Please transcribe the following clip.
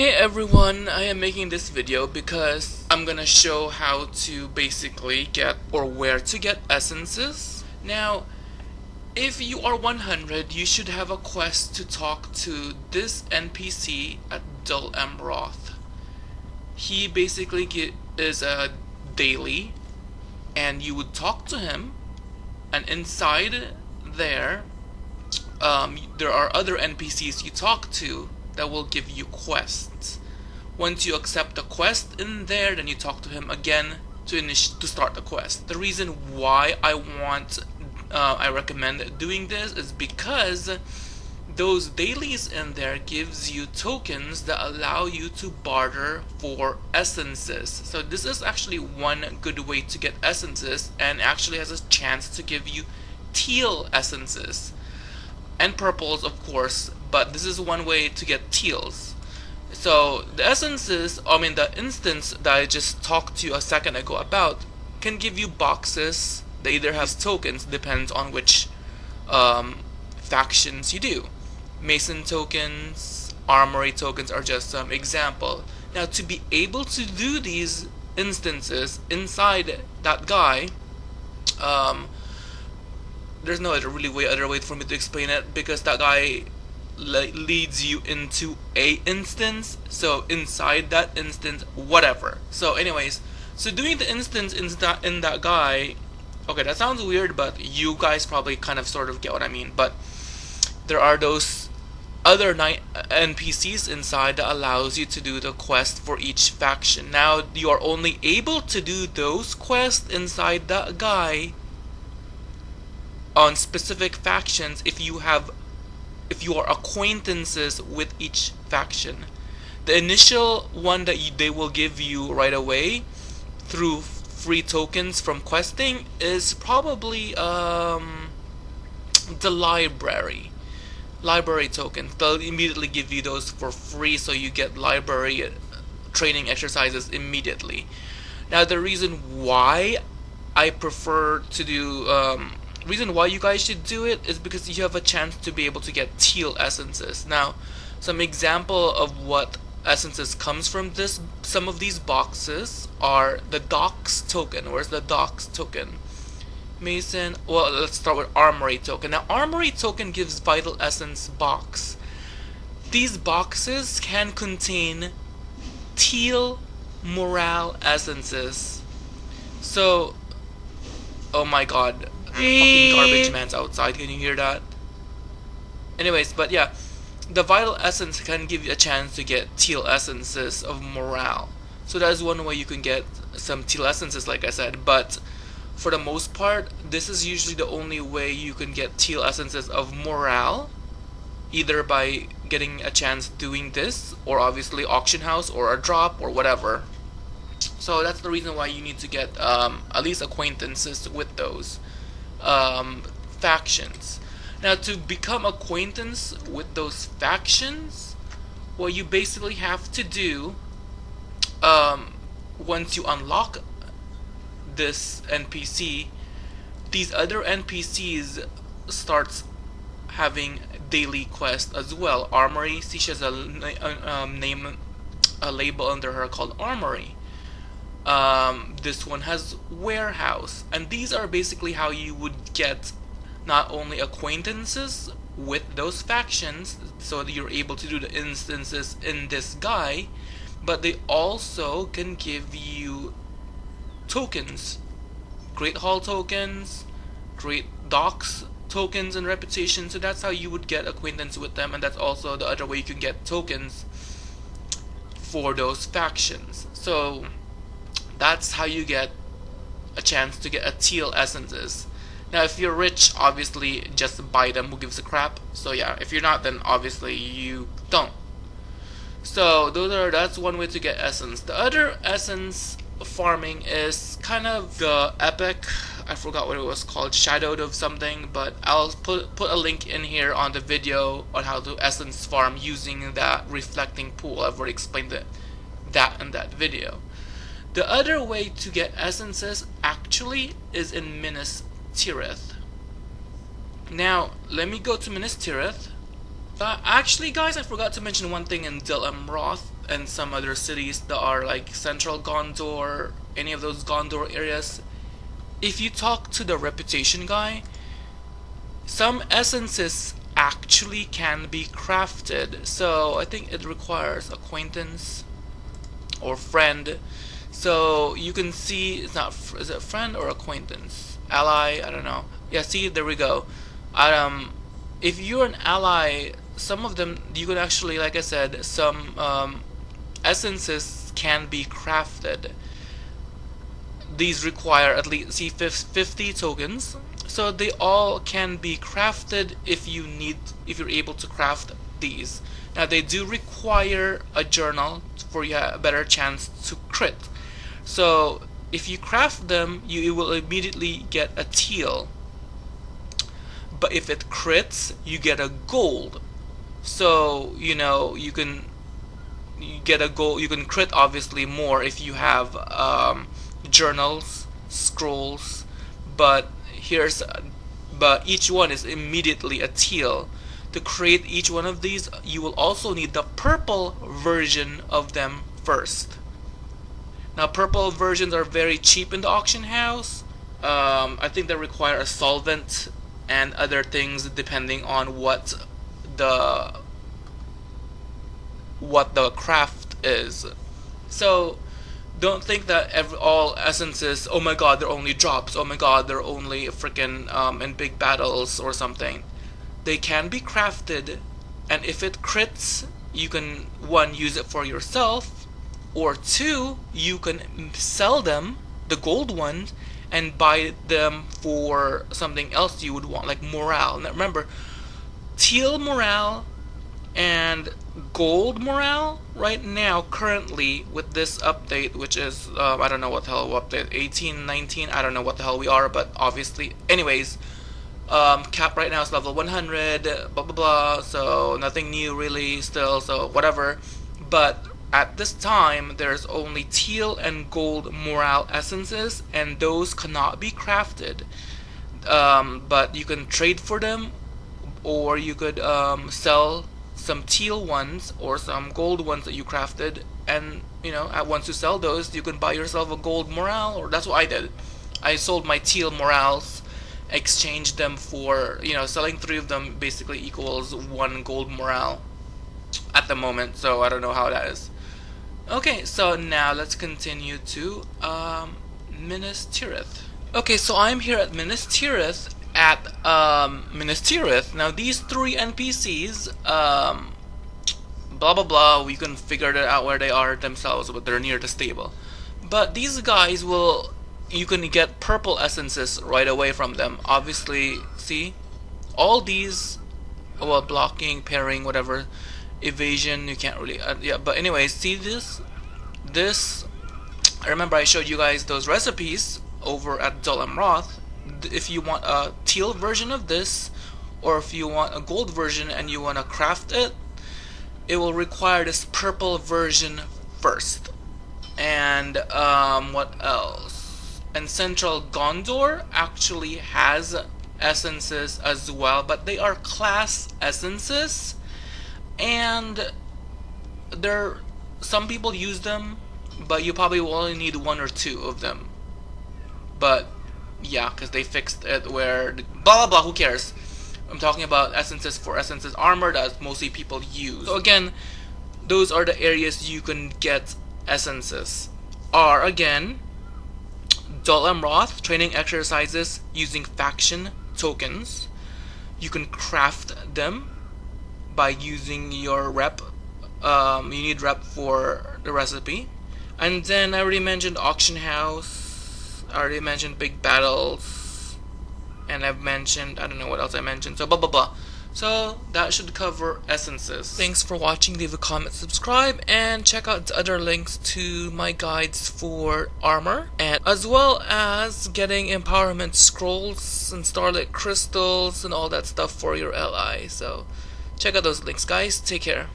Hey everyone, I am making this video because I'm gonna show how to basically get or where to get essences. Now, if you are 100, you should have a quest to talk to this NPC at Dol Amroth. He basically get, is a daily and you would talk to him and inside there um, there are other NPCs you talk to that will give you quests. Once you accept the quest in there, then you talk to him again to initiate to start the quest. The reason why I want, uh, I recommend doing this is because those dailies in there gives you tokens that allow you to barter for essences. So this is actually one good way to get essences and actually has a chance to give you teal essences and purples of course but this is one way to get teals. So the essences I mean the instance that I just talked to you a second ago about can give you boxes. They either have tokens depends on which um, factions you do. Mason tokens armory tokens are just some example. Now to be able to do these instances inside that guy um, there's no other really way other way for me to explain it because that guy le leads you into a instance. So inside that instance whatever. So anyways so doing the instance in that in that guy okay that sounds weird but you guys probably kind of sort of get what I mean. But there are those other NPCs uh, inside that allows you to do the quest for each faction. Now you are only able to do those quests inside that guy on specific factions if you have if you are acquaintances with each faction. The initial one that you, they will give you right away through free tokens from questing is probably um, the library. Library tokens. They'll immediately give you those for free so you get library training exercises immediately. Now the reason why I prefer to do um, reason why you guys should do it is because you have a chance to be able to get teal essences. Now, some example of what essences comes from this, some of these boxes are the Docks token. Where's the Docks token? Mason, well, let's start with Armory token. Now, Armory token gives Vital Essence box. These boxes can contain teal morale essences. So, oh my god, fucking garbage man's outside. Can you hear that? Anyways, but yeah, the vital essence can give you a chance to get teal essences of morale. So that is one way you can get some teal essences, like I said. But for the most part, this is usually the only way you can get teal essences of morale, either by getting a chance doing this, or obviously auction house, or a drop, or whatever. So that's the reason why you need to get um, at least acquaintances with those um, factions. Now, to become acquaintance with those factions, what you basically have to do um, once you unlock this NPC, these other NPCs starts having daily quest as well. Armory, she has a, a um, name, a label under her called Armory. Um, this one has warehouse. And these are basically how you would get not only acquaintances with those factions so that you're able to do the instances in this guy but they also can give you tokens. Great Hall tokens Great Docks tokens and reputation. So that's how you would get acquaintance with them and that's also the other way you can get tokens for those factions. So that's how you get a chance to get a teal essences. Now if you're rich, obviously just buy them, who gives a crap? So yeah, if you're not, then obviously you don't. So those are that's one way to get essence. The other essence farming is kind of the epic I forgot what it was called, shadowed of something, but I'll put put a link in here on the video on how to essence farm using that reflecting pool. I've already explained it, that in that video. The other way to get essences actually is in Minas Tirith. Now, let me go to Minas Tirith Uh, actually, guys, I forgot to mention one thing in Dol Amroth and some other cities that are like Central Gondor, any of those Gondor areas. If you talk to the reputation guy, some essences actually can be crafted. So I think it requires acquaintance or friend. So you can see it's not is it friend or acquaintance, ally? I don't know. Yeah, see there we go. Um, if you're an ally, some of them you can actually, like I said, some um, essences can be crafted. These require at least see 50 tokens, so they all can be crafted if you need, if you're able to craft these. Now they do require a journal for you a better chance to crit. So if you craft them, you will immediately get a teal. But if it crits, you get a gold. So you know you can you get a gold. You can crit obviously more if you have um, journals, scrolls. But here's but each one is immediately a teal to create each one of these, you will also need the purple version of them first. Now, purple versions are very cheap in the auction house. Um, I think they require a solvent and other things depending on what the what the craft is. So don't think that every, all essences, oh my god, they're only drops, oh my god, they're only freaking um, in big battles or something they can be crafted and if it crits you can one use it for yourself or two you can sell them the gold ones and buy them for something else you would want like morale now remember teal morale and gold morale right now currently with this update which is uh, I don't know what the hell update 18 19 I don't know what the hell we are but obviously anyways um, cap right now is level 100, blah blah blah, so nothing new really still, so whatever. But at this time, there's only teal and gold morale essences, and those cannot be crafted. Um, but you can trade for them, or you could um, sell some teal ones or some gold ones that you crafted, and you know, at once you sell those, you can buy yourself a gold morale, or that's what I did. I sold my teal morales exchanged them for you know selling three of them basically equals one gold morale at the moment so I don't know how that is okay so now let's continue to um, Minas Tirith. Okay so I'm here at Minas Tirith at um, Minas Tirith. Now these three NPCs um, blah blah blah we can figure it out where they are themselves but they're near the stable. But these guys will you can get purple essences right away from them. Obviously see? All these well blocking parrying whatever evasion you can't really uh, yeah but anyways see this this I remember I showed you guys those recipes over at Dol Amroth if you want a teal version of this or if you want a gold version and you want to craft it it will require this purple version first. And um, what else? And Central Gondor actually has essences as well, but they are class essences, and there some people use them, but you probably will only need one or two of them. But yeah, because they fixed it where blah blah blah. Who cares? I'm talking about essences for essences armor that mostly people use. So again, those are the areas you can get essences. Are again Dol Amroth training exercises using faction tokens. You can craft them by using your rep. Um, you need rep for the recipe. And then I already mentioned auction house. I already mentioned big battles. And I've mentioned, I don't know what else I mentioned. So blah blah blah. So that should cover essences. Thanks for watching, leave a comment, subscribe, and check out the other links to my guides for armor, and as well as getting empowerment scrolls and starlit crystals and all that stuff for your LI. So check out those links guys, take care.